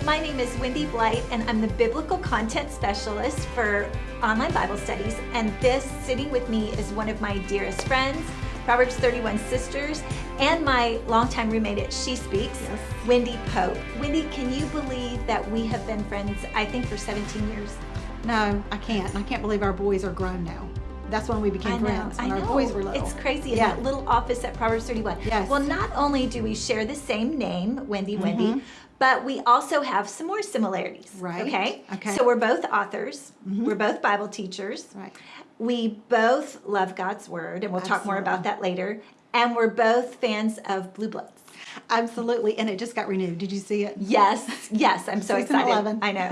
my name is Wendy Blight and I'm the Biblical Content Specialist for Online Bible Studies and this sitting with me is one of my dearest friends, Proverbs 31 sisters, and my longtime roommate at She Speaks, yes. Wendy Pope. Wendy, can you believe that we have been friends, I think, for 17 years? No, I can't. I can't believe our boys are grown now. That's when we became know, friends, when our boys were little. It's crazy in yeah. that little office at Proverbs 31. Yes. Well, not only do we share the same name, Wendy, mm -hmm. Wendy, but we also have some more similarities. Right. Okay. Okay. So we're both authors. Mm -hmm. We're both Bible teachers. Right. We both love God's word, and we'll Absolutely. talk more about that later. And we're both fans of Blue Bloods. Absolutely, and it just got renewed. Did you see it? Yes, yes, I'm so Season excited. 11. I know.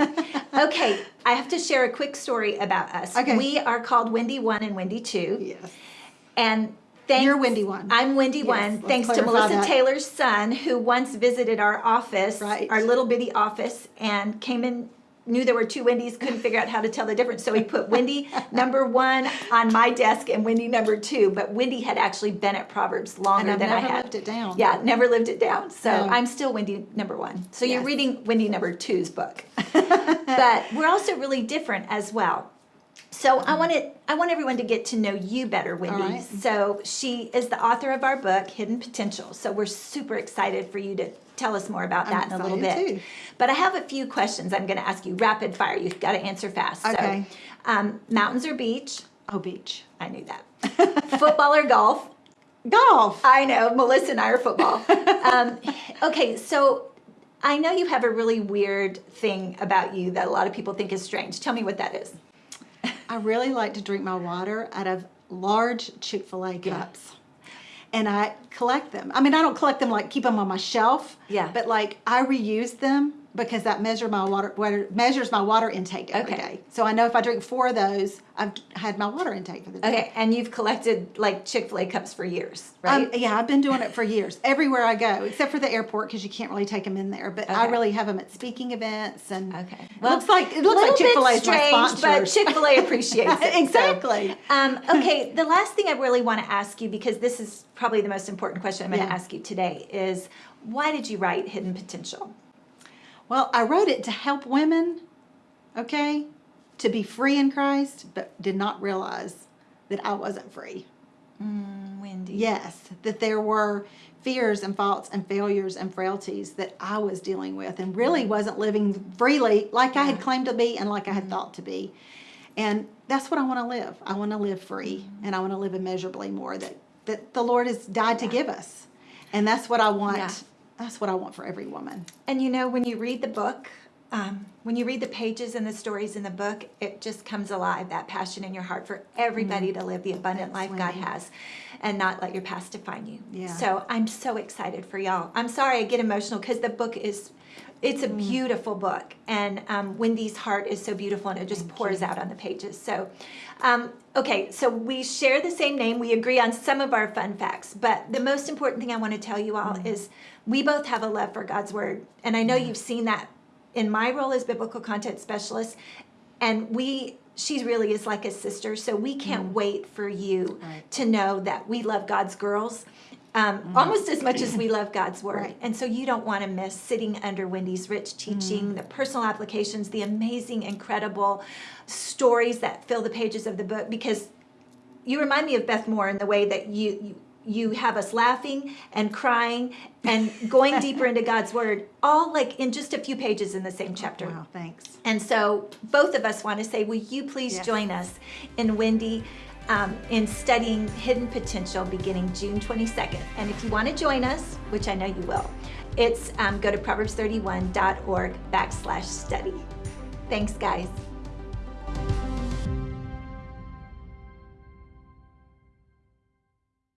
Okay, I have to share a quick story about us. Okay. We are called Wendy 1 and Wendy 2. Yes. And Thanks, You're Wendy One. I'm Wendy yes, One. Thanks to Melissa that. Taylor's son, who once visited our office, right. our little bitty office, and came in, knew there were two Wendy's, couldn't figure out how to tell the difference. So he put Wendy number one on my desk and Wendy number two. But Wendy had actually been at Proverbs longer than I had. never lived it down. Yeah, never lived it down. So no. I'm still Wendy number one. So yes. you're reading Wendy number two's book. but we're also really different as well. So I want to, I want everyone to get to know you better, Wendy. Right. So she is the author of our book, Hidden Potential. So we're super excited for you to tell us more about that I'm in a little bit. Too. But I have a few questions I'm going to ask you, rapid fire. You've got to answer fast. Okay. So, um, mountains or beach? Oh, beach. I knew that. Football or golf? Golf. I know. Melissa and I are football. um, okay, so I know you have a really weird thing about you that a lot of people think is strange. Tell me what that is. I really like to drink my water out of large Chick-fil-A cups. Yeah. And I collect them. I mean, I don't collect them like keep them on my shelf. Yeah. But like I reuse them because that measure my water, water measures my water intake every okay. day. So I know if I drink four of those, I've had my water intake for the day. Okay, and you've collected like Chick-fil-A cups for years, right? Um, yeah, I've been doing it for years, everywhere I go, except for the airport because you can't really take them in there. But okay. I really have them at speaking events and okay. Well, looks like it looks like Chick-fil-A is my sponsor. but Chick-fil-A appreciates it. exactly. So, um, okay, the last thing I really want to ask you because this is probably the most important question I'm going to yeah. ask you today is why did you write Hidden Potential? Well, I wrote it to help women, okay, to be free in Christ, but did not realize that I wasn't free. Mm, Wendy. Yes, that there were fears and faults and failures and frailties that I was dealing with and really wasn't living freely like I had claimed to be and like I had thought to be. And that's what I want to live. I want to live free and I want to live immeasurably more that, that the Lord has died to give us. And that's what I want yeah. That's what I want for every woman. And you know, when you read the book, um, when you read the pages and the stories in the book, it just comes alive, that passion in your heart for everybody mm -hmm. to live the abundant That's life God has and not let your past define you. Yeah. So I'm so excited for y'all. I'm sorry I get emotional because the book is, it's a mm. beautiful book. And um, Wendy's heart is so beautiful and it just Thank pours you. out on the pages. So, um, okay, so we share the same name. We agree on some of our fun facts. But the most important thing I want to tell you all mm. is we both have a love for God's word. And I know you've seen that in my role as biblical content specialist. And we, she really is like a sister. So we can't mm. wait for you right. to know that we love God's girls. Um, mm. almost as much as we love God's word. Right. And so you don't want to miss sitting under Wendy's rich teaching, mm. the personal applications, the amazing, incredible stories that fill the pages of the book because you remind me of Beth Moore in the way that you, you you have us laughing and crying and going deeper into God's word, all like in just a few pages in the same chapter. Wow, thanks. And so both of us want to say, will you please yes. join us in Wendy um, in studying Hidden Potential beginning June 22nd. And if you want to join us, which I know you will, it's um, go to proverbs31.org backslash study. Thanks, guys.